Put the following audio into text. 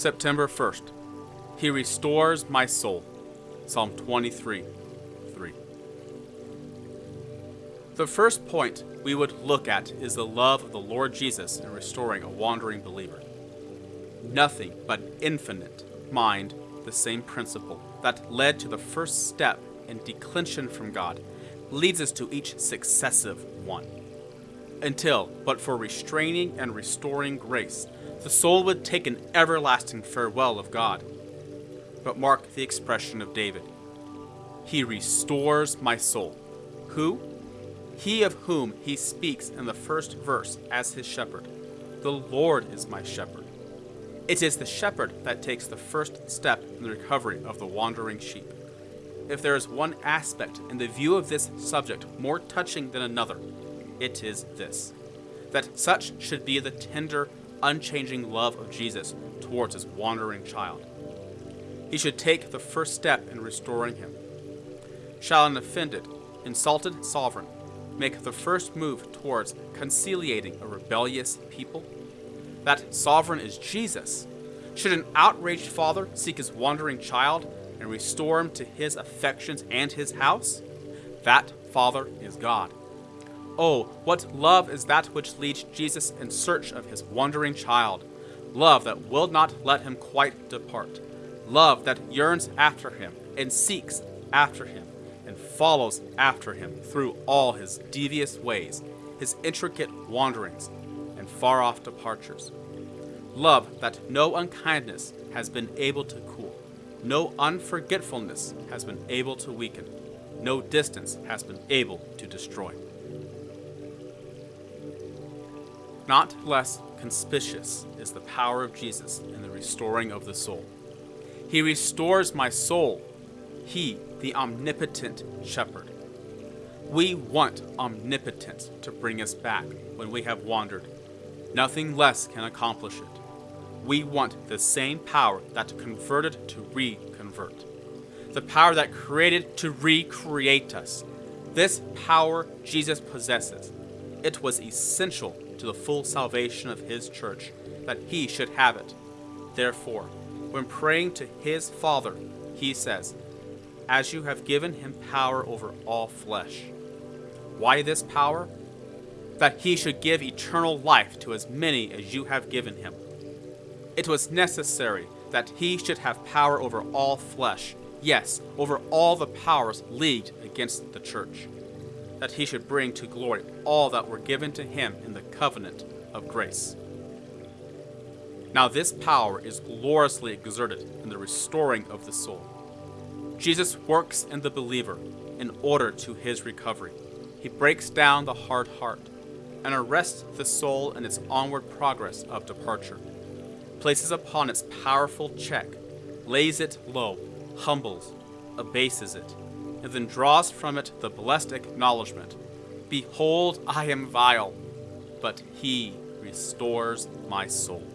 September 1st. He restores my soul. Psalm 23 3. The first point we would look at is the love of the Lord Jesus in restoring a wandering believer. Nothing but infinite mind the same principle that led to the first step in declension from God leads us to each successive one. Until, but for restraining and restoring grace, the soul would take an everlasting farewell of God. But mark the expression of David He restores my soul. Who? He of whom he speaks in the first verse as his shepherd. The Lord is my shepherd. It is the shepherd that takes the first step in the recovery of the wandering sheep. If there is one aspect in the view of this subject more touching than another, it is this that such should be the tender, unchanging love of Jesus towards his wandering child. He should take the first step in restoring him. Shall an offended, insulted sovereign make the first move towards conciliating a rebellious people? That sovereign is Jesus. Should an outraged father seek his wandering child and restore him to his affections and his house? That father is God. Oh, what love is that which leads Jesus in search of his wandering child! Love that will not let him quite depart. Love that yearns after him and seeks after him and follows after him through all his devious ways, his intricate wanderings, and far off departures. Love that no unkindness has been able to cool, no unforgetfulness has been able to weaken, no distance has been able to destroy. Not less conspicuous is the power of Jesus in the restoring of the soul. He restores my soul, He, the omnipotent shepherd. We want omnipotence to bring us back when we have wandered. Nothing less can accomplish it. We want the same power that converted to reconvert, the power that created to recreate us. This power Jesus possesses. It was essential to the full salvation of his church that he should have it. Therefore, when praying to his Father, he says, As you have given him power over all flesh. Why this power? That he should give eternal life to as many as you have given him. It was necessary that he should have power over all flesh, yes, over all the powers leagued against the church. That he should bring to glory all that were given to him in the covenant of grace. Now, this power is gloriously exerted in the restoring of the soul. Jesus works in the believer in order to his recovery. He breaks down the hard heart and arrests the soul in its onward progress of departure, places upon its powerful check, lays it low, humbles, abases it, and then draws from it the blessed acknowledgement Behold, I am vile, but he restores my soul.